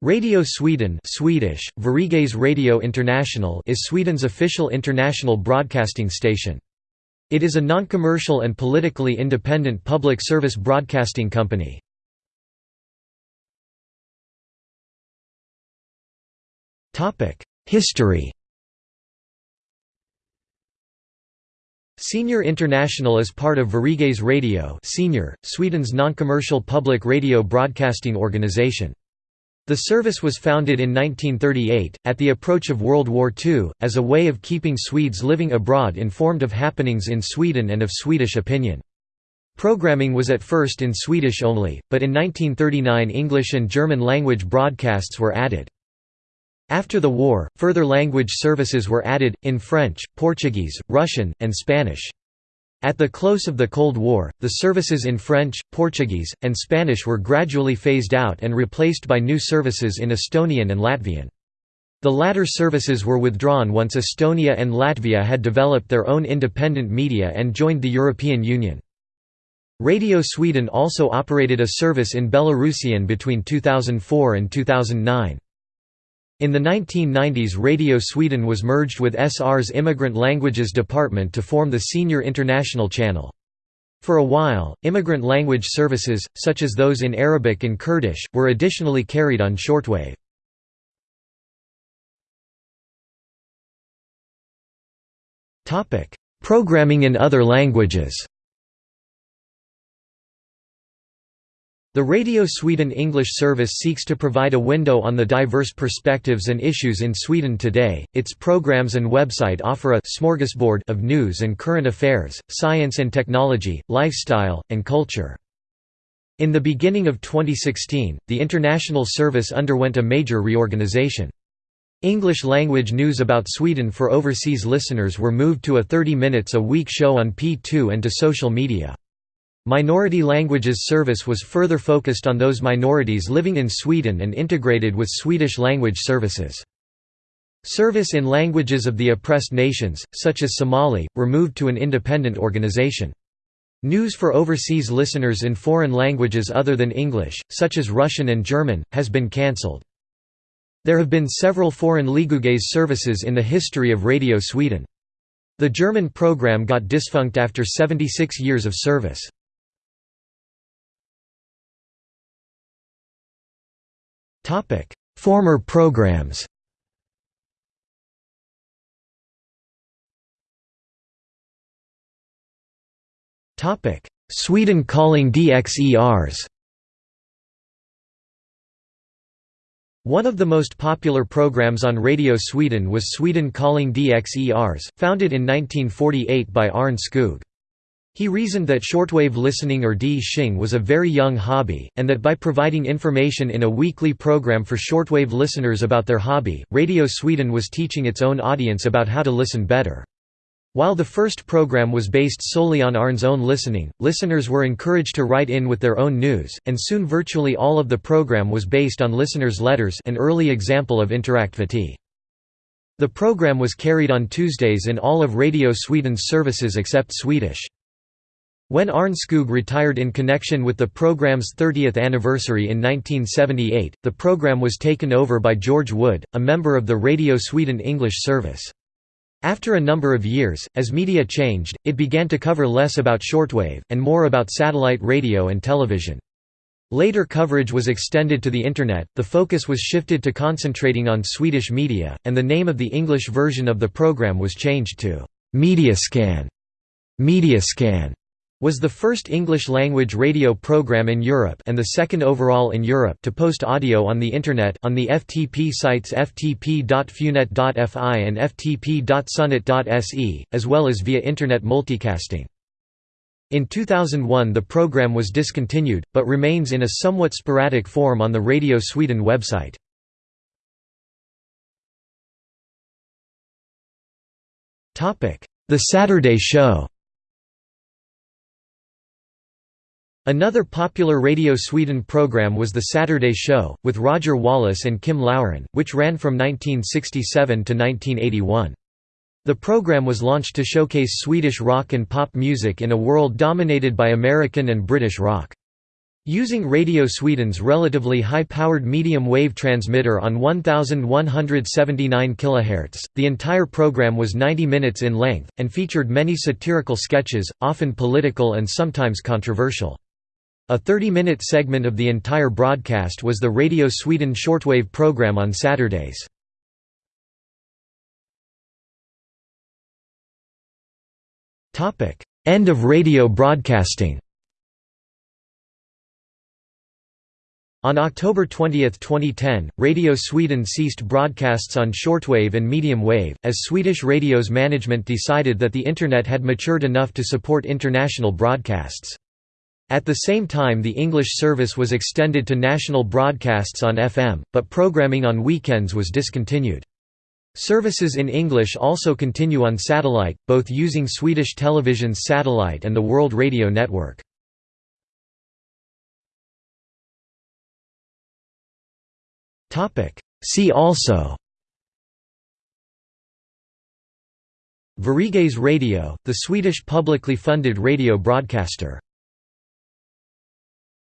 Radio Sweden Swedish, Radio International is Sweden's official international broadcasting station. It is a non-commercial and politically independent public service broadcasting company. History SR International is part of Sveriges Radio SR, Sweden's non-commercial public radio broadcasting organization. The service was founded in 1938, at the approach of World War II, as a way of keeping Swedes living abroad informed of happenings in Sweden and of Swedish opinion. Programming was at first in Swedish only, but in 1939 English and German language broadcasts were added. After the war, further language services were added, in French, Portuguese, Russian, and Spanish. At the close of the Cold War, the services in French, Portuguese, and Spanish were gradually phased out and replaced by new services in Estonian and Latvian. The latter services were withdrawn once Estonia and Latvia had developed their own independent media and joined the European Union. Radio Sweden also operated a service in Belarusian between 2004 and 2009. In the 1990s Radio Sweden was merged with SR's Immigrant Languages Department to form the SR International Channel. For a while, immigrant language services, such as those in Arabic and Kurdish, were additionally carried on shortwave. Programming in other languages The Radio Sweden English service seeks to provide a window on the diverse perspectives and issues in Sweden today. Its programs and website offer a smorgasbord of news and current affairs, science and technology, lifestyle, and culture. In the beginning of 2016, the international service underwent a major reorganization. English language news about Sweden for overseas listeners were moved to a 30 minutes a week show on P2 and to social media. Minority Languages Service was further focused on those minorities living in Sweden and integrated with Swedish language services. Service in languages of the oppressed nations, such as Somali, were moved to an independent organization. News for overseas listeners in foreign languages other than English, such as Russian and German, has been cancelled. There have been several foreign Liguges services in the history of Radio Sweden. The German program got defunct after 76 years of service. Former programs. Sweden calling DXERs One of the most popular programs on Radio Sweden was Sweden Calling DXERs, founded in 1948 by Arne Skog. He reasoned that shortwave listening or DXing was a very young hobby, and that by providing information in a weekly program for shortwave listeners about their hobby, Radio Sweden was teaching its own audience about how to listen better. While the first program was based solely on Arne's own listening, listeners were encouraged to write in with their own news, and soon virtually all of the program was based on listeners' letters an early example of interaktivity. The program was carried on Tuesdays in all of Radio Sweden's services except Swedish. When Arne Skog retired in connection with the program's 30th anniversary in 1978, the program was taken over by George Wood, a member of the Radio Sweden English service. After a number of years, as media changed, it began to cover less about shortwave, and more about satellite radio and television. Later coverage was extended to the Internet, the focus was shifted to concentrating on Swedish media, and the name of the English version of the program was changed to Mediascan. Mediascan was the first English-language radio program in Europe and the second overall in Europe to post audio on the Internet on the FTP sites ftp.funet.fi and ftp.sunet.se, as well as via Internet multicasting. In 2001 the program was discontinued, but remains in a somewhat sporadic form on the Radio Sweden website. The Saturday Show Another popular Radio Sweden program was The Saturday Show, with Roger Wallis and Kim Loughran, which ran from 1967 to 1981. The program was launched to showcase Swedish rock and pop music in a world dominated by American and British rock. Using Radio Sweden's relatively high-powered medium-wave transmitter on 1179 kHz, the entire program was 90 minutes in length, and featured many satirical sketches, often political and sometimes controversial. A 30-minute segment of the entire broadcast was the Radio Sweden shortwave program on Saturdays. End of radio broadcasting On October 20, 2010, Radio Sweden ceased broadcasts on shortwave and medium wave, as Swedish Radio's management decided that the Internet had matured enough to support international broadcasts. At the same time the English service was extended to national broadcasts on FM, but programming on weekends was discontinued. Services in English also continue on satellite, both using Swedish Television's satellite and the World Radio Network. See also Sveriges Radio, the Swedish publicly funded radio broadcaster